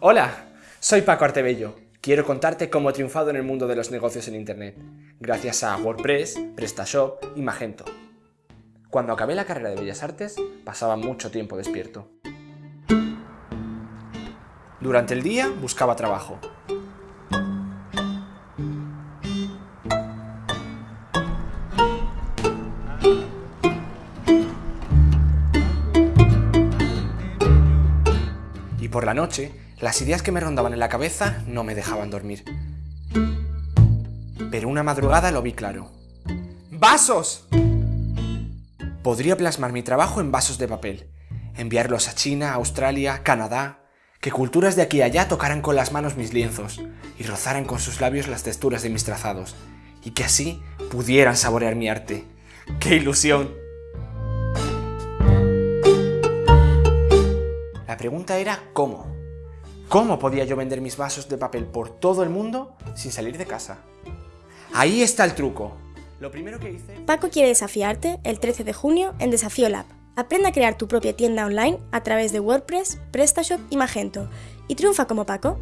Hola, soy Paco Artebello. Quiero contarte cómo he triunfado en el mundo de los negocios en Internet, gracias a WordPress, PrestaShop y Magento. Cuando acabé la carrera de Bellas Artes, pasaba mucho tiempo despierto. Durante el día buscaba trabajo. Y por la noche, las ideas que me rondaban en la cabeza no me dejaban dormir. Pero una madrugada lo vi claro. ¡Vasos! Podría plasmar mi trabajo en vasos de papel, enviarlos a China, Australia, Canadá, que culturas de aquí a allá tocaran con las manos mis lienzos y rozaran con sus labios las texturas de mis trazados, y que así pudieran saborear mi arte. ¡Qué ilusión! La pregunta era ¿cómo? ¿Cómo podía yo vender mis vasos de papel por todo el mundo sin salir de casa? Ahí está el truco. Lo primero que hice... Paco quiere desafiarte el 13 de junio en Desafío Lab. Aprende a crear tu propia tienda online a través de WordPress, PrestaShop y Magento y triunfa como Paco.